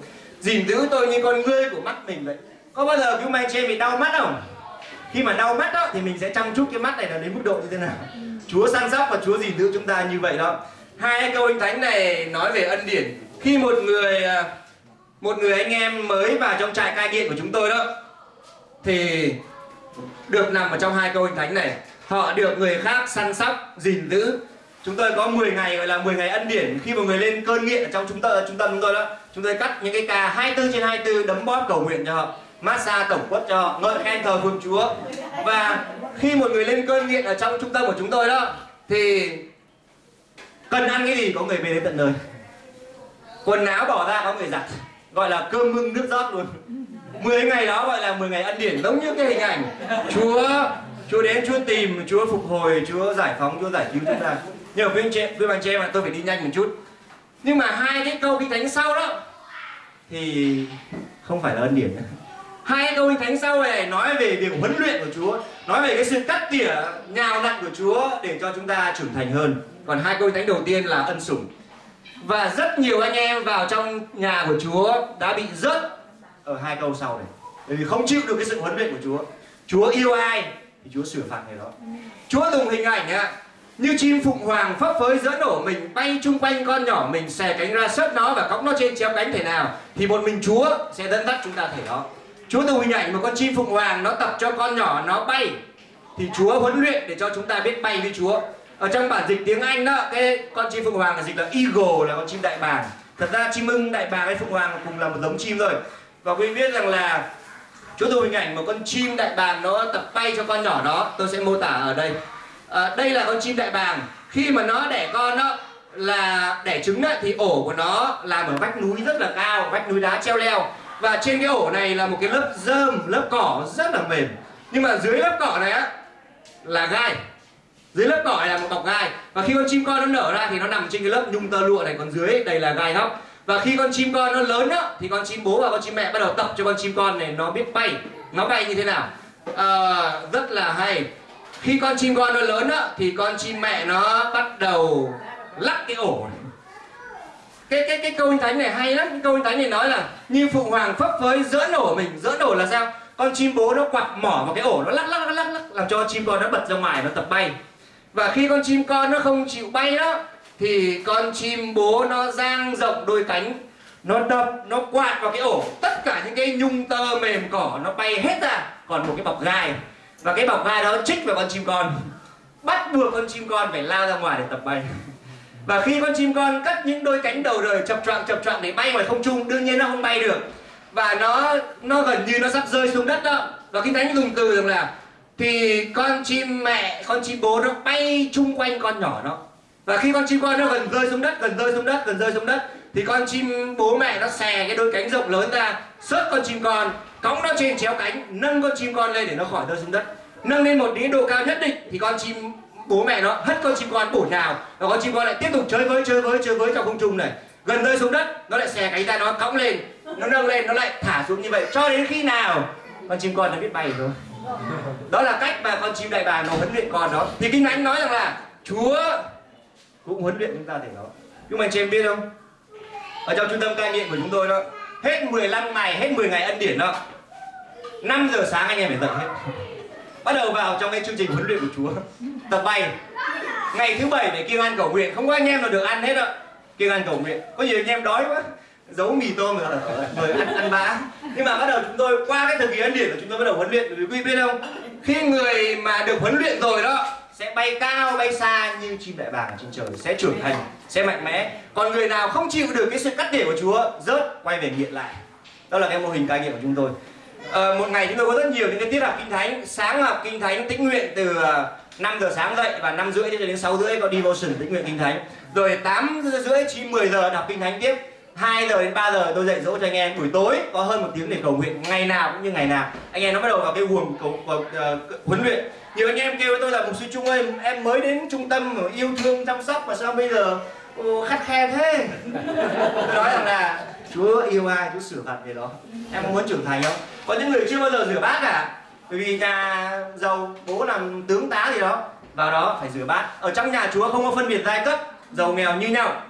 Gìn giữ tôi như con ngươi của mắt mình vậy. Có bao giờ cứu mai trên bị đau mắt không? Khi mà đau mắt đó thì mình sẽ chăm chút cái mắt này là đến mức độ như thế nào. Chúa săn sóc và Chúa gìn giữ chúng ta như vậy đó. Hai câu anh thánh này nói về ân điển. Khi một người à, một người anh em mới vào trong trại cai nghiện của chúng tôi đó thì được nằm ở trong hai câu anh thánh này họ được người khác săn sóc gìn giữ chúng tôi có 10 ngày gọi là 10 ngày ân điển khi một người lên cơn nghiện ở trong chúng ta, trung tâm chúng tôi đó chúng tôi cắt những cái ca 24 trên 24 đấm bóp cầu nguyện cho họ massage tổng quất cho ngợi khen thờ phượng chúa. Và khi một người lên cơn nghiện ở trong trung tâm của chúng tôi đó, thì cần ăn cái gì có người về đến tận nơi. Quần áo bỏ ra có người giặt, gọi là cơm mưng nước rót luôn. 10 ngày đó gọi là 10 ngày ân điển, giống như cái hình ảnh. Chúa Chúa đến, Chúa tìm, Chúa phục hồi, Chúa giải phóng, Chúa giải cứu chúng ta. Nhờ với anh chị với bạn chị em tôi phải đi nhanh một chút. Nhưng mà hai cái câu kinh thánh sau đó thì không phải là ân điển nữa hai câu kinh thánh sau này nói về việc huấn luyện của Chúa, nói về cái sự cắt tỉa nhào nặn của Chúa để cho chúng ta trưởng thành hơn. Còn hai câu kinh thánh đầu tiên là ân sủng. Và rất nhiều anh em vào trong nhà của Chúa đã bị rớt ở hai câu sau này. Bởi vì không chịu được cái sự huấn luyện của Chúa. Chúa yêu ai thì Chúa sửa phạt người đó. Chúa dùng hình ảnh ạ, như chim phụng hoàng phấp phới giữa nổ mình, bay chung quanh con nhỏ mình xè cánh ra sớt nó và cõng nó trên chéo cánh thể nào, thì một mình Chúa sẽ dẫn dắt chúng ta thể đó. Chúa từ hình ảnh một con chim phụng hoàng nó tập cho con nhỏ nó bay. Thì Chúa huấn luyện để cho chúng ta biết bay với Chúa. Ở trong bản dịch tiếng Anh đó cái con chim phượng hoàng là dịch là eagle là con chim đại bàng. Thật ra chim ưng đại bàng hay phượng hoàng cùng là một giống chim rồi và quý vị biết rằng là Chúa tôi hình ảnh một con chim đại bàng nó tập bay cho con nhỏ đó. Tôi sẽ mô tả ở đây. À, đây là con chim đại bàng. Khi mà nó đẻ con đó là đẻ trứng đó, thì ổ của nó làm ở vách núi rất là cao vách núi đá treo leo và trên cái ổ này là một cái lớp rơm lớp cỏ rất là mềm. Nhưng mà dưới lớp cỏ này á là gai. Dưới lớp cỏ này là một bọc gai. Và khi con chim con nó nở ra thì nó nằm trên cái lớp nhung tơ lụa này còn dưới đây là gai góc. Và khi con chim con nó lớn á thì con chim bố và con chim mẹ bắt đầu tập cho con chim con này nó biết bay. Nó bay như thế nào? À, rất là hay. Khi con chim con nó lớn á thì con chim mẹ nó bắt đầu lắc cái ổ này cái cái cái câu anh thánh này hay lắm. Cái câu anh thánh này nói là như phụ hoàng phấp phới dỡ nổ mình dỡ nổ là sao? Con chim bố nó quặp mỏ vào cái ổ nó lắc lắc lắc lắc, lắc làm cho chim con nó bật ra ngoài nó tập bay. Và khi con chim con nó không chịu bay đó thì con chim bố nó dang rộng đôi cánh nó đập nó quạt vào cái ổ. Tất cả những cái nhung tơ mềm cỏ nó bay hết ra còn một cái bọc gai. Và cái bọc gai đó chích vào con chim con. Bắt buộc con chim con phải lao ra ngoài để tập bay và khi con chim con cắt những đôi cánh đầu đời chập choạng chập choạng để bay ngoài không trung, đương nhiên nó không bay được. Và nó nó gần như nó sắp rơi xuống đất đó. Và kinh thánh dùng từ rằng là, thì con chim mẹ, con chim bố nó bay chung quanh con nhỏ nó và khi con chim con nó gần rơi xuống đất, gần rơi xuống đất, gần rơi xuống đất, thì con chim bố mẹ nó xè cái đôi cánh rộng lớn ra sớt con chim con, cõng nó trên chéo cánh, nâng con chim con lên để nó khỏi rơi xuống đất. Nâng lên một cái độ cao nhất định, thì con chim bố mẹ nó hất con chim con bổ nhào, và con chim con lại tiếp tục chơi với chơi với chơi với trong không trung này. Gần rơi xuống đất, nó lại xè cánh tay nó cõng lên, nó nâng lên, nó lại thả xuống như vậy. Cho đến khi nào? Con chim con nó biết bay rồi. Đó là cách mà con chim đại bàng nó huấn luyện con đó. Thì kinh thánh nói rằng là, chúa cũng huấn luyện chúng ta để đó. Nhưng mà anh chị em biết không? Ở trong trung tâm cai nghiện của chúng tôi đó, hết 15 ngày, hết 10 ngày ân điển đó 5 giờ sáng anh em phải dậy hết. Bắt đầu vào trong cái chương trình huấn luyện của Chúa tập bay. Ngày thứ bảy phải kiêng ăn cầu nguyện. Không có anh em nào được ăn hết ạ. Kiêng ăn cầu nguyện. Có nhiều anh em đói quá. Giấu mì tôm rồi, rồi ăn ăn bã. Nhưng mà bắt đầu chúng tôi qua cái thời kỳ ân điển của chúng tôi bắt đầu huấn luyện. Quý quý biết không? Khi người mà được huấn luyện rồi đó sẽ bay cao bay xa như chim đại bàng trên trời sẽ trưởng thành sẽ mạnh mẽ. Còn người nào không chịu được cái sự cắt tỉa của Chúa rớt quay về nghiện lại. Đó là cái mô hình cai nghiện của chúng tôi. À, một ngày chúng tôi có rất nhiều những cái tiết học kinh thánh. Sáng học kinh thánh tĩnh nguyện từ ờ, 5 giờ sáng dậy và 5 rưỡi đến 6 rưỡi có devotion tĩnh nguyện kinh thánh. Rồi 8 rưỡi 9 10 giờ đọc kinh thánh tiếp. 2 giờ đến 3 giờ tôi dạy dỗ cho anh em. Buổi tối có hơn một tiếng để cầu nguyện ngày nào cũng như ngày nào. Anh em nó bắt đầu vào cái guồng cầu, cầu uh, huấn luyện. Nhiều anh em kêu với tôi là mục sư trung ơi em mới đến trung tâm yêu thương chăm sóc mà sao bây giờ ô, khắt khe thế? Tôi nói rằng là chúa yêu ai chúa sửa phạt về đó. Em có muốn trưởng thành không? Có những người chưa bao giờ rửa bát cả bởi vì nhà giàu bố làm tướng tá gì đó, vào đó phải rửa bát. Ở trong nhà chúa không có phân biệt giai cấp, giàu nghèo như nhau.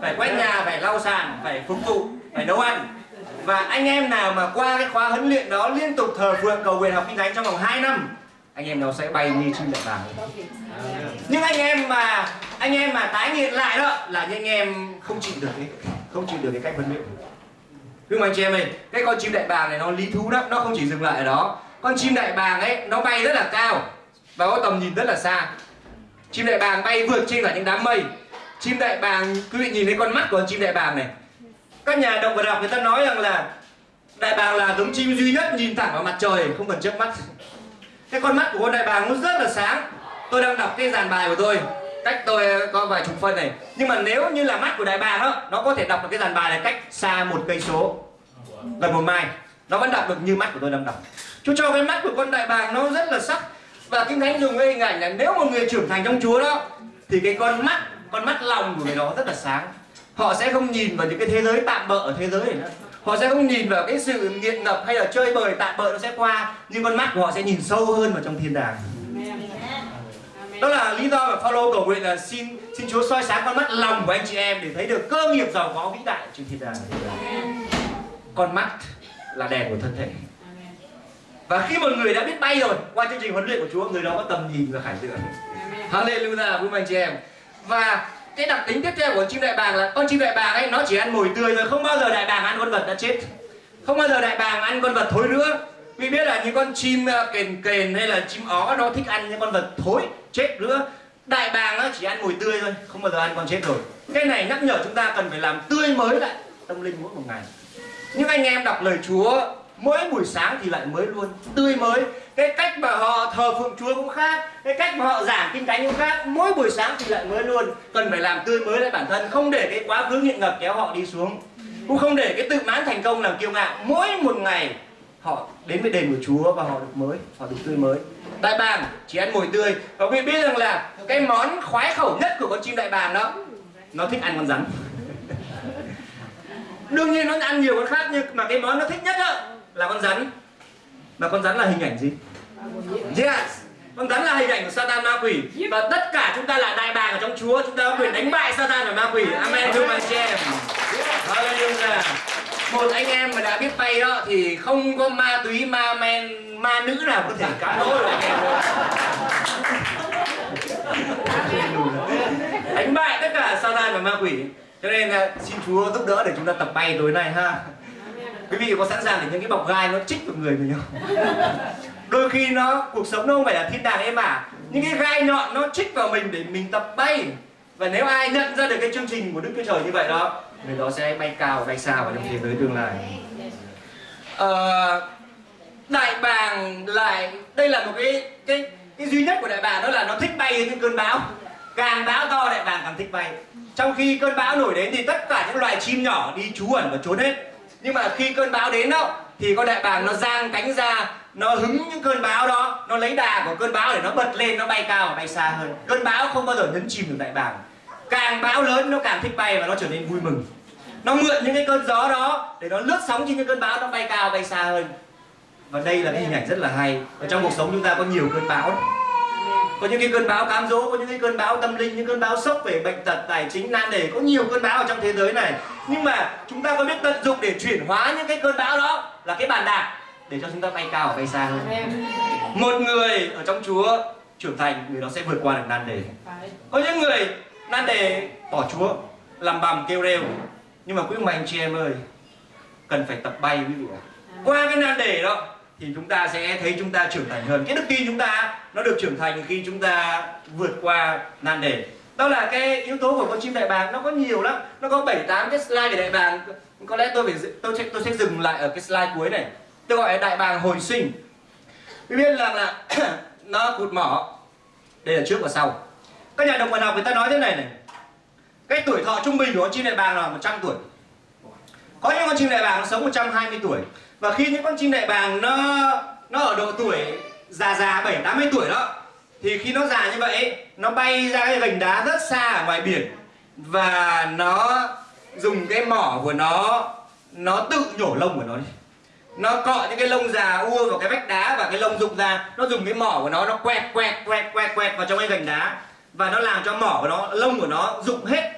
Phải quét nhà, phải lau sàn, phải phục vụ, phải nấu ăn. Và anh em nào mà qua cái khóa huấn luyện đó liên tục thờ phượng cầu nguyện học kinh thánh trong vòng 2 năm, anh em nó sẽ bay như chim đại bàng nhưng anh em mà, anh em mà tái nghiện lại đó, là những anh em không chịu được cái, không chịu được cái cách huấn luyện. Nhưng mà anh chị em ơi, cái con chim đại bàng này nó lý thú lắm, nó không chỉ dừng lại ở đó con chim đại bàng ấy, nó bay rất là cao và có tầm nhìn rất là xa. Chim đại bàng bay vượt trên cả những đám mây. Chim đại bàng, quý vị nhìn thấy con mắt của con chim đại bàng này. Các nhà động vật học người ta nói rằng là đại bàng là giống chim duy nhất nhìn thẳng vào mặt trời, không cần chớp mắt. Cái con mắt của con đại bàng nó rất là sáng. Tôi đang đọc cái dàn bài của tôi. Cách tôi ờ, có vài chục phân này. Nhưng mà nếu như là mắt của đại bàng đó nó có thể đọc được cái dàn bài này cách xa một cây số. Gần một mai nó vẫn đọc được như mắt của tôi đang đọc. Chúa cho cái mắt của con đại bàng nó rất là sắc. Và kinh thánh dùng cái hình ảnh là nếu một người trưởng thành trong Chúa đó thì cái con mắt con mắt lòng của người đó rất là sáng. Họ sẽ không nhìn vào những cái thế giới tạm bợ ở thế giới này nữa. Họ sẽ không nhìn vào cái sự nghiện ngập hay là chơi bời tạm bợ nó sẽ qua nhưng con mắt của họ sẽ nhìn sâu hơn vào trong thiên đàng. Đó là lý do mà Phaolô cầu nguyện là xin xin Chúa soi sáng con mắt lòng của anh chị em để thấy được cơ nghiệp giàu có vĩ đại trên thiên đàng. Con mắt là đèn của thân thể. Và khi một người đã biết bay rồi, qua chương trình huấn luyện của Chúa, người đó có tầm nhìn và khải tượng. Hallelujah, vui mừng chị em. Và cái đặc tính tiếp theo của chim đại bàng là, con chim đại bàng ấy, nó chỉ ăn mồi tươi rồi không bao giờ đại bàng ăn con vật đã chết. Không bao giờ đại bàng ăn con vật thối nữa. Vì biết là những con chim ờ, kền kền hay là chim ó, nó thích ăn những con vật thối, chết nữa. Đại bàng nó chỉ ăn mùi tươi thôi, không bao giờ ăn con chết rồi. Cái này nhắc nhở chúng ta cần phải làm tươi mới lại tâm linh mỗi một ngày nhưng anh em đọc lời Chúa, mỗi buổi sáng thì lại mới luôn. Tươi mới. Cái cách mà họ thờ phượng Chúa cũng khác, cái cách mà họ giảng kinh thánh cũng khác. Mỗi buổi sáng thì lại mới luôn. Cần phải làm tươi mới lại bản thân, không để cái quá khứ nghiện ngập kéo họ đi xuống. Cũng không để cái tự mãn thành công làm kiêu ngạo. Mỗi một ngày, họ đến với đền của Chúa và họ được mới, họ được tươi mới. Đại bàng chỉ ăn mồi tươi. Và quý biết rằng là cái món khoái khẩu nhất của con chim đại bàng đó, nó thích ăn con rắn đương nhiên nó ăn nhiều con khác, nhưng mà cái món nó thích nhất đó là con rắn. Mà con rắn là hình ảnh gì? Yes. Con rắn là hình ảnh của Satan ma quỷ. Và tất cả chúng ta là đại bàng ở trong Chúa, chúng ta có quyền đánh bại Satan và ma quỷ. Amen, thưa anh chị em. Hallelujah. Một anh em mà đã biết bay đó, thì không có ma túy, ma men, ma nữ nào có thể cãi lỗi được. Anh em đánh bại tất cả Satan và ma quỷ cho nên xin Chúa giúp đỡ để chúng ta tập bay tối nay ha. Quý vị có sẵn sàng để những cái bọc gai nó chích vào người mình không? Đôi khi nó cuộc sống nó không phải là thiên đàng em à những cái gai nhọn nó chích vào mình để mình tập bay. Và nếu ai nhận ra được cái chương trình của Đức Chúa Trời như vậy đó người đó sẽ bay cao bay xa vào trong thế giới tương lai. À, đại bàng lại đây là một cái cái cái duy nhất của đại bàng đó là nó thích bay những cơn bão. Càng bão to đại bàng càng thích bay trong khi cơn bão nổi đến thì tất cả những loài chim nhỏ đi trú ẩn và trốn hết. Nhưng mà khi cơn bão đến đó, thì con đại bàng nó giang cánh ra, nó hứng những cơn bão đó, nó lấy đà của cơn bão để nó bật lên, nó bay cao bay xa hơn. Cơn bão không bao giờ nhấn chìm được đại bàng. Càng bão lớn, nó càng thích bay và nó trở nên vui mừng. Nó mượn những cái cơn gió đó để nó lướt sóng trên những cơn bão, nó bay cao, bay xa hơn. Và đây là cái hình ảnh rất là hay. Ở trong cuộc sống chúng ta có nhiều cơn bão có những cái cơn bão cám dỗ có những cái cơn bão tâm linh những cơn bão sốc về bệnh tật tài chính nan đề có nhiều cơn bão ở trong thế giới này. Nhưng mà chúng ta có biết tận dụng để chuyển hóa những cái cơn bão đó là cái bàn đạp để cho chúng ta bay cao và bay xa hơn. Một người ở trong Chúa trưởng thành người đó sẽ vượt qua được nan đề. Có những người nan đề bỏ Chúa làm bầm kêu rêu. Nhưng mà quý ông bà anh chị em ơi cần phải tập bay quý vị ạ. Qua cái nan đề đó thì chúng ta sẽ thấy chúng ta trưởng thành hơn. Cái đức tin chúng ta, nó được trưởng thành khi chúng ta vượt qua nan đề. Đó là cái yếu tố của con chim đại bàng, nó có nhiều lắm. Nó có bảy, tám cái slide về đại bàng. Có lẽ tôi phải tôi sẽ tôi sẽ dừng lại ở cái slide cuối này. Tôi gọi là đại bàng hồi sinh. Vì biết rằng là nó cụt mỏ. Đây là trước và sau. Các nhà động vật học người ta nói thế này này. Cái tuổi thọ trung bình của con chim đại bàng là 100 tuổi có những con chim đại bàng nó sống 120 tuổi. Và khi những con chim đại bàng nó nó ở độ tuổi già già 7 80 tuổi đó, thì khi nó già như vậy nó bay ra cái gành đá rất xa ở ngoài biển. Và nó dùng cái mỏ của nó nó tự nhổ lông của nó đi. Nó cọ những cái lông già ua vào cái vách đá và cái lông rụng ra. Nó dùng cái mỏ của nó nó quẹt quẹt quẹt quẹt quẹt vào trong cái gành đá. Và nó làm cho mỏ của nó, lông của nó rụng hết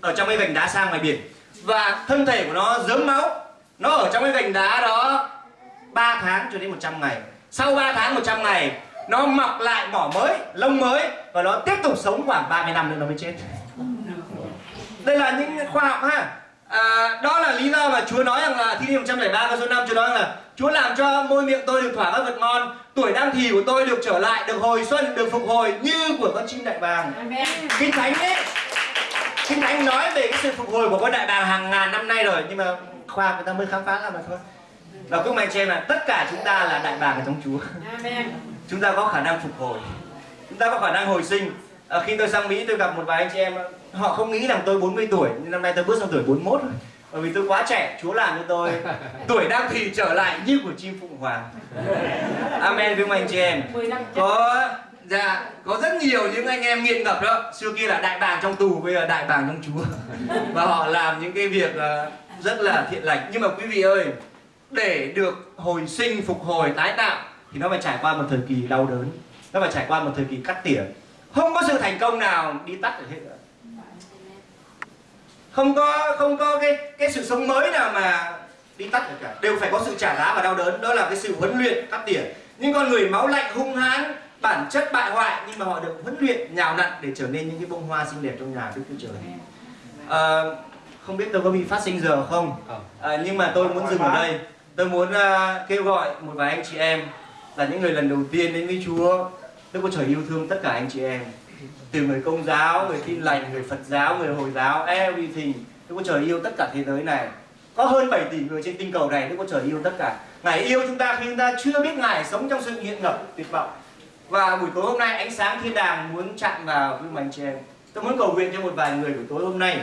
ở trong cái gành đá sang ngoài biển và thân thể của nó dớm máu. Nó ở trong cái gành đá đó 3 tháng cho đến 100 ngày. Sau 3 tháng 100 ngày nó mọc lại mỏ mới lông mới và nó tiếp tục sống khoảng 30 năm nữa nó mới chết. Đây là những khoa học ha. À, đó là lý do mà Chúa nói rằng là thi thiên 103 câu số 5 Chúa nói rằng là Chúa làm cho môi miệng tôi được thỏa các vật ngon tuổi đang thì của tôi được trở lại được hồi xuân được phục hồi như của con chim đại bàng. Kinh thánh ấy kinh thánh nói về cái sự phục hồi của con đại bàng hàng ngàn năm nay rồi nhưng mà khoa người ta mới khám phá ra mà thôi. Và cũng anh chị em là tất cả chúng ta là đại bàng ở trong Chúa. Chúng ta có khả năng phục hồi. Chúng ta có khả năng hồi sinh. À, khi tôi sang Mỹ tôi gặp một vài anh chị em họ không nghĩ rằng tôi 40 tuổi nhưng năm nay tôi bước sang tuổi 41 rồi. Bởi vì tôi quá trẻ Chúa làm cho tôi tuổi đang thì trở lại như của chim phụng hoàng. Amen với anh chị em. Có dạ có rất nhiều những anh em nghiện ngập đó. Xưa kia là đại bàng trong tù, bây giờ đại bàng trong Chúa. Và họ làm những cái việc ờ, rất là thiện lành. Nhưng mà quý vị ơi, để được hồi sinh, phục hồi, tái tạo, thì nó phải trải qua một thời kỳ đau đớn. Nó phải trải qua một thời kỳ cắt tỉa. Không có sự thành công nào đi tắt được hết nữa. Không có không có cái cái sự sống mới nào mà đi tắt được cả. Đều phải có sự trả giá và đau đớn. Đó là cái sự huấn luyện, cắt tỉa. Nhưng con người máu lạnh, hung hãn bản chất bại hoại nhưng mà họ được huấn luyện nhào nặn để trở nên những cái bông hoa xinh đẹp trong nhà Đức Chúa Trời. À, không biết tôi có bị phát sinh giờ không? À, nhưng mà tôi muốn dừng ở đây. Tôi muốn uh, kêu gọi một vài anh chị em là những người lần đầu tiên đến với Chúa. Đức Chúa Trời yêu thương tất cả anh chị em. Từ người công giáo, người tin lành, người Phật giáo, người Hồi giáo, everything. Đức Chúa Trời yêu tất cả thế giới này. Có hơn 7 tỷ người trên tinh cầu này Đức Chúa Trời yêu tất cả. Ngài yêu chúng ta khi chúng ta chưa biết Ngài sống trong sự nghiện ngập tuyệt vọng và buổi tối hôm nay ánh sáng thiên đàng muốn chạm vào với anh chị em tôi muốn cầu nguyện cho một vài người buổi tối hôm nay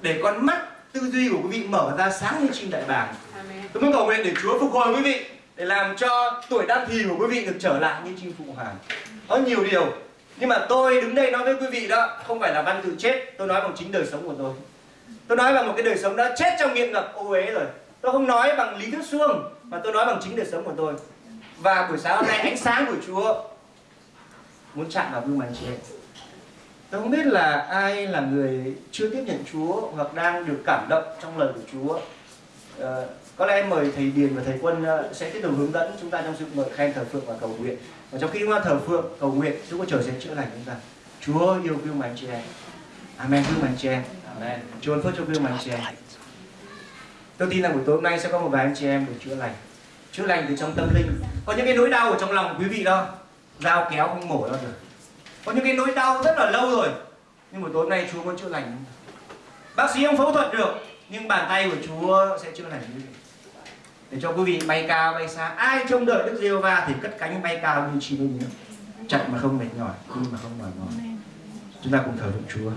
để con mắt tư duy của quý vị mở ra sáng như chim đại bàng. Tôi muốn cầu nguyện để Chúa phục hồi quý vị để làm cho tuổi đan thì của quý vị được trở lại như chim phụng hoàng. Có nhiều điều nhưng mà tôi đứng đây nói với quý vị đó không phải là văn tự chết tôi nói bằng chính đời sống của tôi. Tôi nói bằng một cái đời sống đã chết trong nghiện ngập ô uế rồi. Tôi không nói bằng lý thuyết suông mà tôi nói bằng chính đời sống của tôi. Và buổi sáng hôm nay ánh sáng của Chúa muốn chạm vào gương mặt chị em tôi không biết là ai là người chưa tiếp nhận Chúa hoặc đang được cảm động trong lời của Chúa. À, có lẽ mời thầy Điền và thầy Quân ờ, sẽ tiếp tục hướng dẫn chúng ta trong sự mời khen thờ phượng và cầu nguyện. Và trong khi thờ phượng cầu nguyện Chúa có trời sẽ chữa lành chúng ta. Chúa yêu gương mặt chị em. Amen. Gương mặt chị em. Amen. Chúa phước cho gương mặt chị em. Tôi tin rằng buổi tối hôm nay sẽ có một vài anh chị em được chữa lành. Chữa lành từ trong tâm linh. Có những cái nỗi đau ở trong lòng quý vị đó dao kéo không mổ đâu được. Có những cái nỗi đau rất là lâu rồi, nhưng mà tối nay Chúa muốn chữa lành. Bác sĩ không phẫu thuật được, nhưng bàn tay của Chúa sẽ chữa lành như vậy. để cho quý vị bay cao, bay xa, ai trông đợi Đức giê va thì cất cánh bay cao như chim bay nữa chạy mà không mệt mỏi đi mà không mỏi mỏi. Chúng ta cùng thờ phượng Chúa.